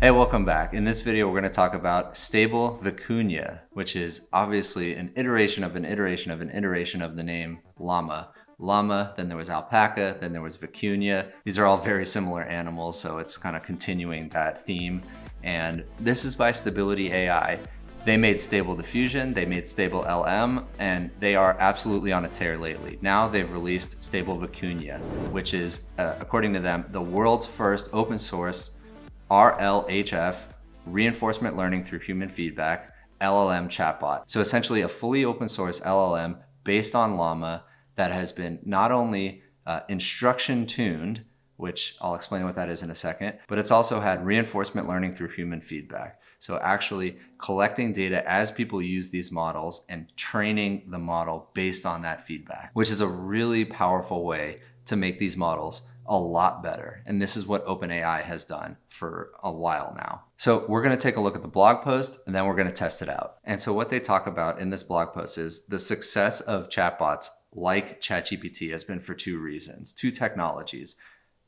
Hey, welcome back. In this video, we're going to talk about stable vicuña, which is obviously an iteration of an iteration of an iteration of the name llama. Llama, then there was alpaca, then there was vicuña. These are all very similar animals, so it's kind of continuing that theme. And this is by Stability AI. They made Stable Diffusion, they made Stable LM, and they are absolutely on a tear lately. Now they've released Stable Vicuña, which is, uh, according to them, the world's first open source RLHF, reinforcement learning through human feedback, LLM chatbot. So essentially a fully open source LLM based on Llama that has been not only uh, instruction tuned, which I'll explain what that is in a second, but it's also had reinforcement learning through human feedback. So actually collecting data as people use these models and training the model based on that feedback, which is a really powerful way to make these models a lot better. And this is what OpenAI has done for a while now. So we're gonna take a look at the blog post and then we're gonna test it out. And so what they talk about in this blog post is the success of chatbots like ChatGPT has been for two reasons, two technologies,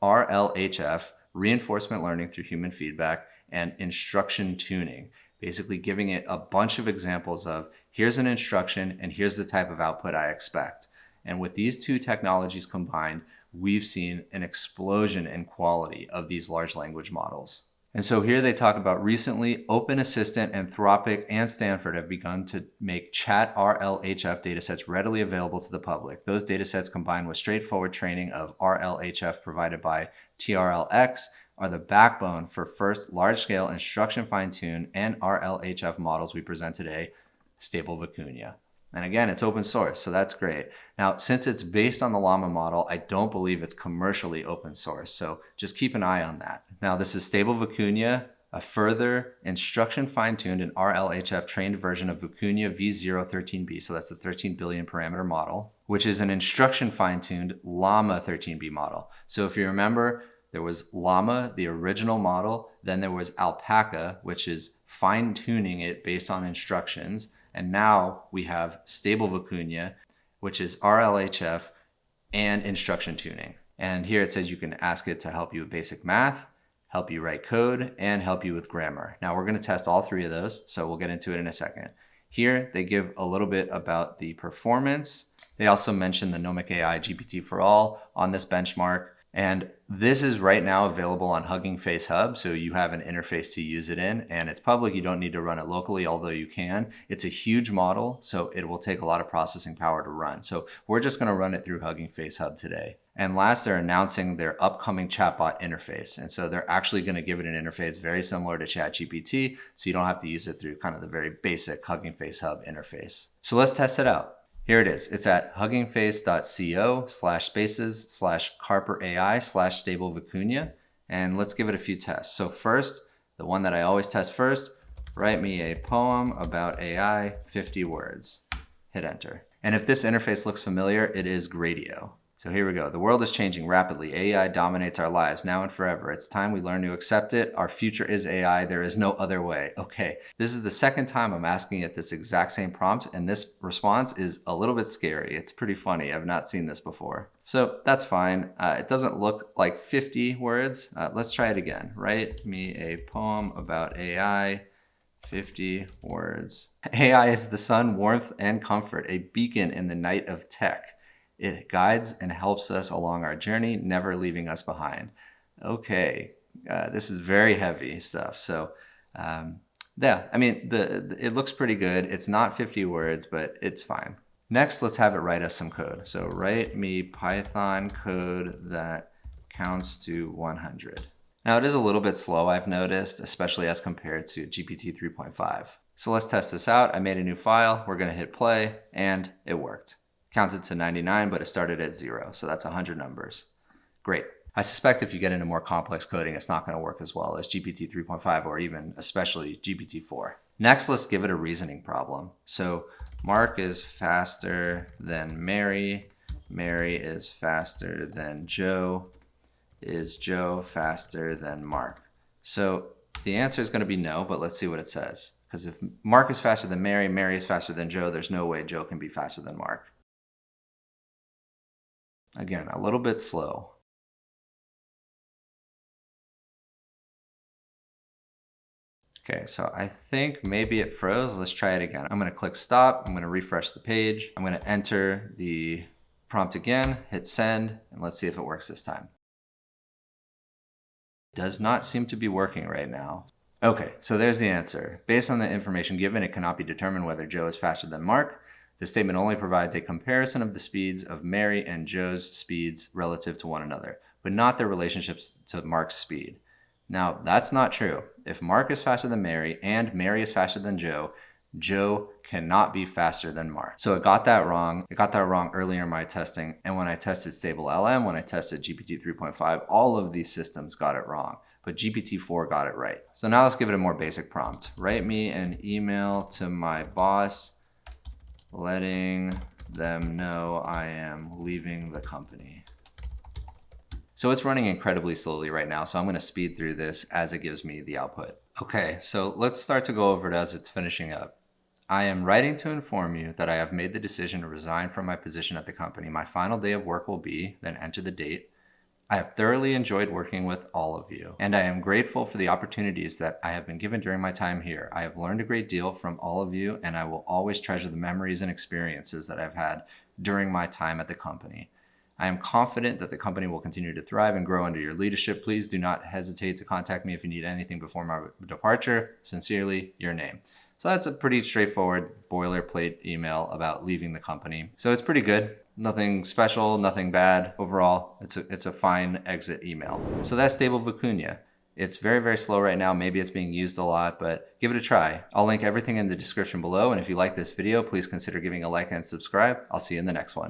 RLHF, reinforcement learning through human feedback, and instruction tuning, basically giving it a bunch of examples of here's an instruction and here's the type of output I expect. And with these two technologies combined, we've seen an explosion in quality of these large language models. And so here they talk about recently Open Assistant, Anthropic, and Stanford have begun to make chat RLHF datasets readily available to the public. Those datasets combined with straightforward training of RLHF provided by TRLX are the backbone for first large-scale instruction fine-tune and RLHF models we present today, Stable Vicuña. And again, it's open source, so that's great. Now, since it's based on the Llama model, I don't believe it's commercially open source, so just keep an eye on that. Now, this is Stable Vicuña, a further instruction fine-tuned and RLHF trained version of Vicuña V013B, so that's the 13 billion parameter model, which is an instruction fine-tuned Llama 13B model. So if you remember, there was Llama, the original model, then there was Alpaca, which is fine-tuning it based on instructions, and now we have stable vicuña, which is RLHF and instruction tuning. And here it says you can ask it to help you with basic math, help you write code, and help you with grammar. Now we're gonna test all three of those, so we'll get into it in a second. Here, they give a little bit about the performance. They also mention the Nomic AI GPT4All on this benchmark. And this is right now available on Hugging Face Hub, so you have an interface to use it in, and it's public. You don't need to run it locally, although you can. It's a huge model, so it will take a lot of processing power to run. So we're just gonna run it through Hugging Face Hub today. And last, they're announcing their upcoming chatbot interface. And so they're actually gonna give it an interface very similar to ChatGPT, so you don't have to use it through kind of the very basic Hugging Face Hub interface. So let's test it out. Here it is. It's at huggingface.co slash spaces slash carper AI slash stable vicuña. And let's give it a few tests. So first, the one that I always test first, write me a poem about AI, 50 words. Hit enter. And if this interface looks familiar, it is Gradio. So here we go. The world is changing rapidly. AI dominates our lives now and forever. It's time we learn to accept it. Our future is AI. There is no other way. Okay, this is the second time I'm asking it this exact same prompt, and this response is a little bit scary. It's pretty funny. I've not seen this before. So that's fine. Uh, it doesn't look like 50 words. Uh, let's try it again. Write me a poem about AI. 50 words. AI is the sun, warmth, and comfort, a beacon in the night of tech. It guides and helps us along our journey, never leaving us behind. Okay, uh, this is very heavy stuff. So um, yeah, I mean, the, the, it looks pretty good. It's not 50 words, but it's fine. Next, let's have it write us some code. So write me Python code that counts to 100. Now it is a little bit slow, I've noticed, especially as compared to GPT 3.5. So let's test this out. I made a new file, we're gonna hit play, and it worked counted to 99, but it started at zero. So that's 100 numbers. Great. I suspect if you get into more complex coding, it's not going to work as well as GPT 3.5 or even especially GPT 4. Next, let's give it a reasoning problem. So Mark is faster than Mary. Mary is faster than Joe. Is Joe faster than Mark? So the answer is going to be no, but let's see what it says. Because if Mark is faster than Mary, Mary is faster than Joe, there's no way Joe can be faster than Mark. Again, a little bit slow. Okay, so I think maybe it froze. Let's try it again. I'm gonna click stop. I'm gonna refresh the page. I'm gonna enter the prompt again, hit send, and let's see if it works this time. Does not seem to be working right now. Okay, so there's the answer. Based on the information given, it cannot be determined whether Joe is faster than Mark. The statement only provides a comparison of the speeds of Mary and Joe's speeds relative to one another, but not their relationships to Mark's speed. Now, that's not true. If Mark is faster than Mary and Mary is faster than Joe, Joe cannot be faster than Mark. So it got that wrong. It got that wrong earlier in my testing. And when I tested Stable LM, when I tested GPT 3.5, all of these systems got it wrong but GPT-4 got it right. So now let's give it a more basic prompt. Write me an email to my boss letting them know I am leaving the company. So it's running incredibly slowly right now, so I'm gonna speed through this as it gives me the output. Okay, so let's start to go over it as it's finishing up. I am writing to inform you that I have made the decision to resign from my position at the company. My final day of work will be, then enter the date. I have thoroughly enjoyed working with all of you, and I am grateful for the opportunities that I have been given during my time here. I have learned a great deal from all of you, and I will always treasure the memories and experiences that I've had during my time at the company. I am confident that the company will continue to thrive and grow under your leadership. Please do not hesitate to contact me if you need anything before my departure. Sincerely, your name. So that's a pretty straightforward boilerplate email about leaving the company. So it's pretty good. Nothing special, nothing bad. Overall, it's a, it's a fine exit email. So that's Stable Vicuña. It's very, very slow right now. Maybe it's being used a lot, but give it a try. I'll link everything in the description below. And if you like this video, please consider giving a like and subscribe. I'll see you in the next one.